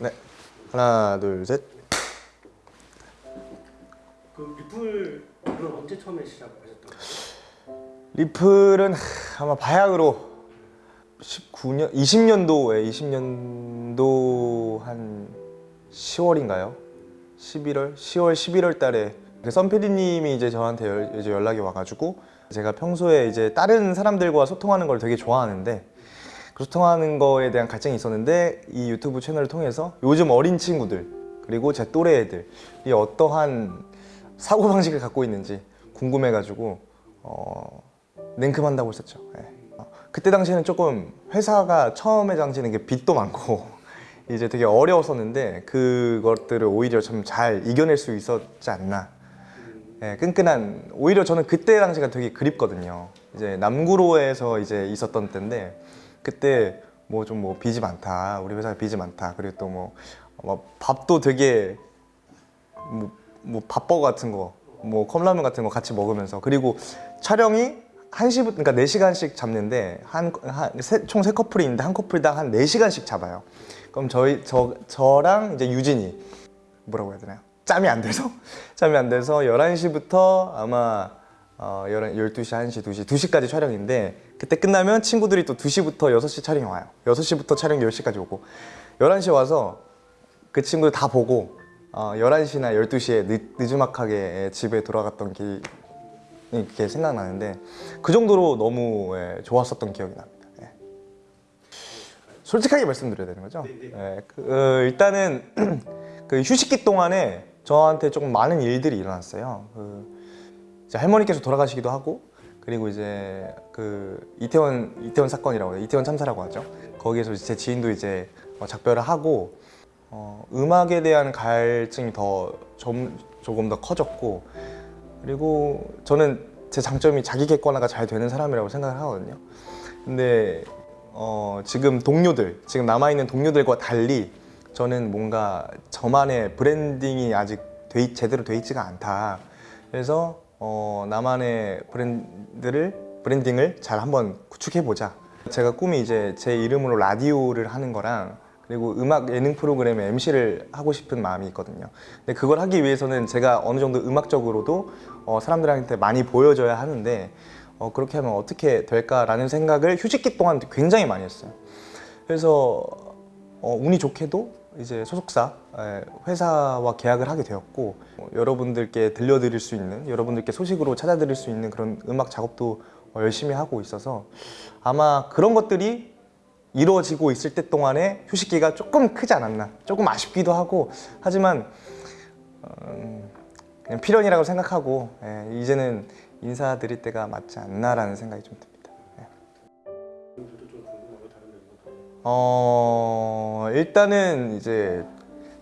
네. 하나, 둘, 셋. 그 리플을 언제 처음에 시작하셨던? 리플은 하, 아마 바야흐로 19년, 20년도에 20년도 한 10월인가요? 11월, 10월, 11월 달에 썬피디님이 이제 저한테 열, 이제 연락이 와가지고 제가 평소에 이제 다른 사람들과 소통하는 걸 되게 좋아하는데 그 소통하는 거에 대한 갈증이 있었는데 이 유튜브 채널을 통해서 요즘 어린 친구들 그리고 제 또래 애들이 어떠한 사고방식을 갖고 있는지 궁금해가지고 어, 냉큼한다고 했었죠. 예. 어, 그때 당시에는 조금 회사가 처음에 이게 빚도 많고 이제 되게 어려웠었는데 그것들을 오히려 좀 잘 이겨낼 수 있었지 않나. 예, 끈끈한 오히려 저는 그때 당시가 되게 그립거든요. 이제 남구로에서 이제 있었던 때인데 그때 뭐좀뭐 빚이 많다 우리 회사에 빚이 많다 그리고 또뭐 밥도 되게 뭐, 뭐 밥버거 같은 거, 뭐 컵라면 같은 거 같이 먹으면서 그리고 촬영이 1시부터 그러니까 4시간씩 잡는데 한총 세 커플이 있는데 한 커플당 한 4시간씩 잡아요. 그럼 저희 저 저랑 이제 유진이 뭐라고 해야 되나요? 짬이 안 돼서 짬이 안 돼서 11시부터 아마 어, 12시, 1시, 2시, 2시까지 촬영인데 그때 끝나면 친구들이 또 2시부터 6시 촬영이 와요. 6시부터 촬영 10시까지 오고. 11시 와서 그 친구들 다 보고 어, 11시나 12시에 늦, 늦음막하게 집에 돌아갔던 게 이렇게 생각나는데 그 정도로 너무 예, 좋았었던 기억이 납니다. 예. 솔직하게 말씀드려야 되는 거죠? 예, 그, 어, 일단은 그 휴식기 동안에 저한테 조금 많은 일들이 일어났어요. 그, 할머니께서 돌아가시기도 하고 그리고 이제 그 이태원 이태원 사건이라고 해요. 이태원 참사라고 하죠. 거기에서 제 지인도 이제 어, 작별을 하고 어, 음악에 대한 갈증이 더 좀, 조금 더 커졌고 그리고 저는 제 장점이 자기 객관화가 잘 되는 사람이라고 생각을 하거든요. 근데 어, 지금 동료들, 지금 남아있는 동료들과 달리 저는 뭔가 저만의 브랜딩이 아직 돼, 제대로 돼 있지가 않다. 그래서 어, 나만의 브랜드를 브랜딩을 잘 한번 구축해보자. 제가 꿈이 이제 제 이름으로 라디오를 하는 거랑 그리고 음악 예능 프로그램의 MC를 하고 싶은 마음이 있거든요. 근데 그걸 하기 위해서는 제가 어느 정도 음악적으로도 어, 사람들한테 많이 보여줘야 하는데 어, 그렇게 하면 어떻게 될까라는 생각을 휴식기 동안 굉장히 많이 했어요. 그래서 어, 운이 좋게도 이제 소속사 에, 회사와 계약을 하게 되었고 어, 여러분들께 들려드릴 수 있는 여러분들께 소식으로 찾아드릴 수 있는 그런 음악 작업도 어, 열심히 하고 있어서 아마 그런 것들이 이루어지고 있을 때 동안에 휴식기가 조금 크지 않았나 조금 아쉽기도 하고 하지만 음, 그냥 필연이라고 생각하고 예, 이제는 인사드릴 때가 맞지 않나라는 생각이 좀 듭니다 예. 어 일단은 이제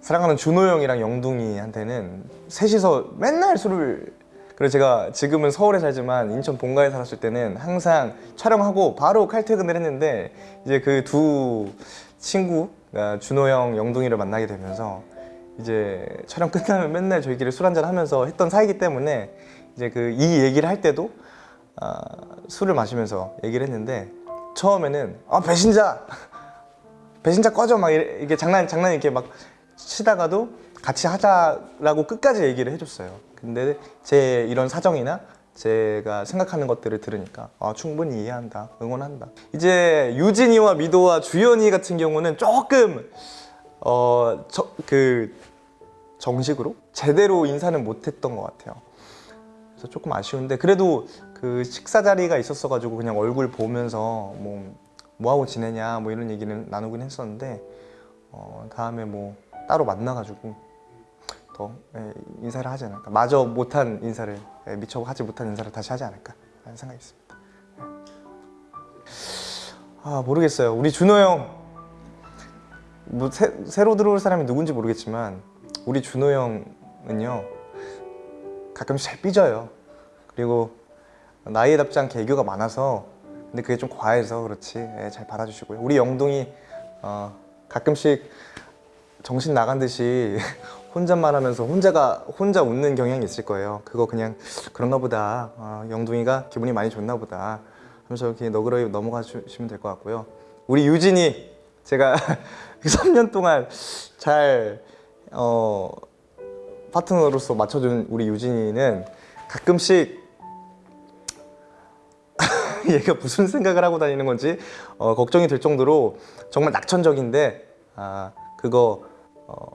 사랑하는 준호 형이랑 영둥이한테는 셋이서 맨날 술을 그래서 제가 지금은 서울에 살지만 인천 본가에 살았을 때는 항상 촬영하고 바로 칼퇴근을 했는데 이제 그 두 친구 가 준호 형, 영둥이를 만나게 되면서 이제 촬영 끝나면 맨날 저희끼리 술 한잔 하면서 했던 사이기 때문에 이제 그 이 얘기를 할 때도 아, 술을 마시면서 얘기를 했는데 처음에는 아 배신자 배신자 꺼져 막 이게 장난 장난 이렇게 막 치다가도 같이 하자라고 끝까지 얘기를 해줬어요. 근데 제 이런 사정이나 제가 생각하는 것들을 들으니까 아, 충분히 이해한다, 응원한다. 이제 유진이와 미도와 주연이 같은 경우는 조금 어 그 정식으로 제대로 인사는 못했던 것 같아요. 그래서 조금 아쉬운데 그래도 그 식사 자리가 있었어 가지고 그냥 얼굴 보면서 뭐, 뭐 하고 지내냐 뭐 이런 얘기는 나누긴 했었는데 어, 다음에 뭐 따로 만나 가지고 더 예, 인사를 하지 않을까 마저 못한 인사를 예, 미처 하지 못한 인사를 다시 하지 않을까 라는 생각이 있습니다 예. 아 모르겠어요 우리 준호 형 뭐 새 로 들어올 사람이 누군지 모르겠지만 우리 준호 형은요 가끔씩 잘 삐져요. 그리고 나이에 답지 않게 애교가 많아서 근데 그게 좀 과해서 그렇지 예, 잘 받아주시고요. 우리 영동이 어, 가끔씩 정신 나간 듯이 혼잣말 하면서 혼자가 혼자 웃는 경향이 있을 거예요. 그거 그냥 그런가 보다. 어, 영동이가 기분이 많이 좋나 보다. 하면서 이렇게 너그러이 넘어가 주시면 될 것 같고요. 우리 유진이 제가 3년 동안 잘 어, 파트너로서 맞춰준 우리 유진이는 가끔씩 얘가 무슨 생각을 하고 다니는 건지 어, 걱정이 될 정도로 정말 낙천적인데 아 그거 어,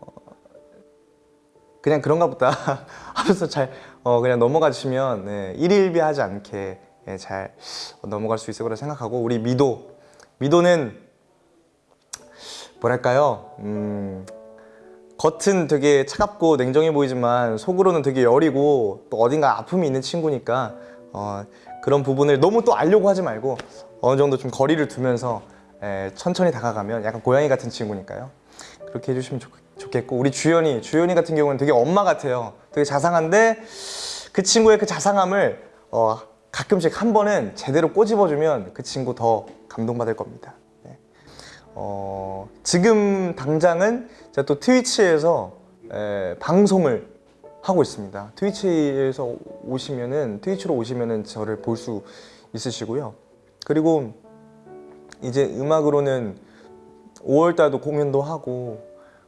그냥 그런가 보다 하면서 잘 어, 그냥 넘어가시면 네, 일일비하지 않게 예, 잘 넘어갈 수 있을 거라 생각하고 우리 미도. 미도는 뭐랄까요? 음, 겉은 되게 차갑고 냉정해 보이지만 속으로는 되게 여리고 또 어딘가 아픔이 있는 친구니까 어, 그런 부분을 너무 또 알려고 하지 말고 어느 정도 좀 거리를 두면서 에, 천천히 다가가면 약간 고양이 같은 친구니까요. 그렇게 해주시면 좋, 좋겠고 우리 주연이 주연이 같은 경우는 되게 엄마 같아요. 되게 자상한데 그 친구의 그 자상함을 어, 가끔씩 한 번은 제대로 꼬집어주면 그 친구 더 감동받을 겁니다. 네. 어, 지금 당장은 제가 또 트위치에서 에, 방송을 하고 있습니다. 트위치에서 오시면은 트위치로 오시면은 저를 볼 수 있으시고요. 그리고 이제 음악으로는 5월 달도 공연도 하고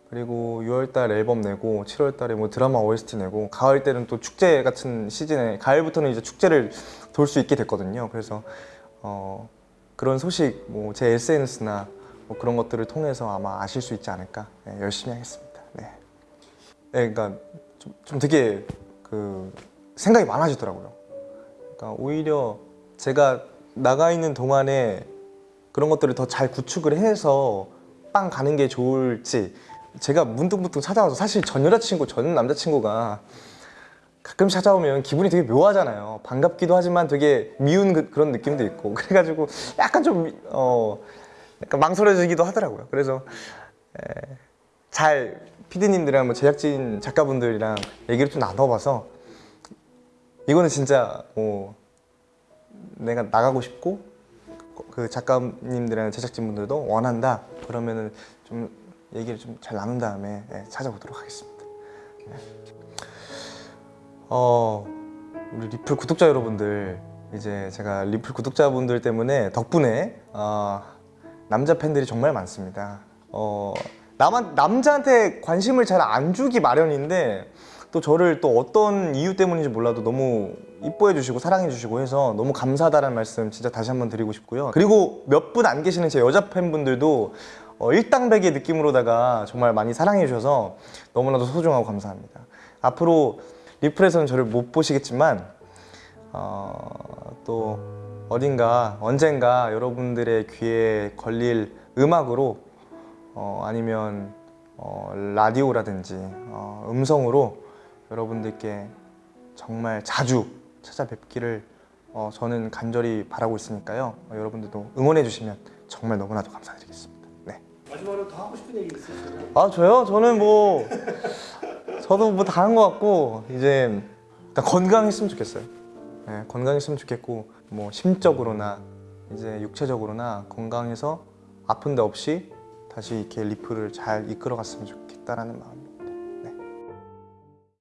그리고 6월 달 앨범 내고 7월 달에 뭐 드라마 OST 내고 가을 때는 또 축제 같은 시즌에 가을부터는 이제 축제를 돌 수 있게 됐거든요. 그래서 어, 그런 소식 뭐 제 SNS나 뭐 그런 것들을 통해서 아마 아실 수 있지 않을까 네, 열심히 하겠습니다. 네. 네, 그러니까 좀, 좀 되게 그 생각이 많아지더라고요. 그러니까 오히려 제가 나가 있는 동안에 그런 것들을 더 잘 구축을 해서 빵 가는 게 좋을지 제가 문득문득 찾아와서 사실 전 여자친구 전 남자친구가 가끔 찾아오면 기분이 되게 묘하잖아요. 반갑기도 하지만 되게 미운 그, 런 느낌도 있고 그래가지고 약간 좀 어, 약간 망설여지기도 하더라고요. 그래서 에, 잘 피디님들이랑 뭐 제작진 작가분들이랑 얘기를 좀 나눠봐서 이거는 진짜 뭐 내가 나가고 싶고 그 작가님들이랑 제작진분들도 원한다 그러면은 좀 얘기를 좀 잘 나눈 다음에 예, 찾아보도록 하겠습니다. 예. 어 우리 리플 구독자 여러분들 이제 제가 리플 구독자분들 때문에 덕분에 어, 남자 팬들이 정말 많습니다. 어 남한 남자한테 관심을 잘 안 주기 마련인데 또 저를 또 어떤 이유 때문인지 몰라도 너무 이뻐해 주시고 사랑해 주시고 해서 너무 감사하다는 말씀 진짜 다시 한번 드리고 싶고요. 그리고 몇 분 안 계시는 제 여자 팬분들도 어, 일당백의 느낌으로다가 정말 많이 사랑해 주셔서 너무나도 소중하고 감사합니다. 앞으로 리플에서는 저를 못 보시겠지만 어, 또 어딘가 언젠가 여러분들의 귀에 걸릴 음악으로 어, 아니면 어, 라디오라든지 어, 음성으로 여러분들께 정말 자주 찾아뵙기를 어, 저는 간절히 바라고 있으니까요. 어, 여러분들도 응원해 주시면 정말 너무나도 감사드리겠습니다. 네. 마지막으로 더 하고 싶은 얘기 있으세요? 아 저요? 저는 뭐 저도 뭐 다 한 것 같고 이제 일단 건강했으면 좋겠어요. 네, 건강했으면 좋겠고 뭐 심적으로나 이제 육체적으로나 건강해서 아픈 데 없이 다시 이렇게 리프를 잘 이끌어갔으면 좋겠다라는 마음이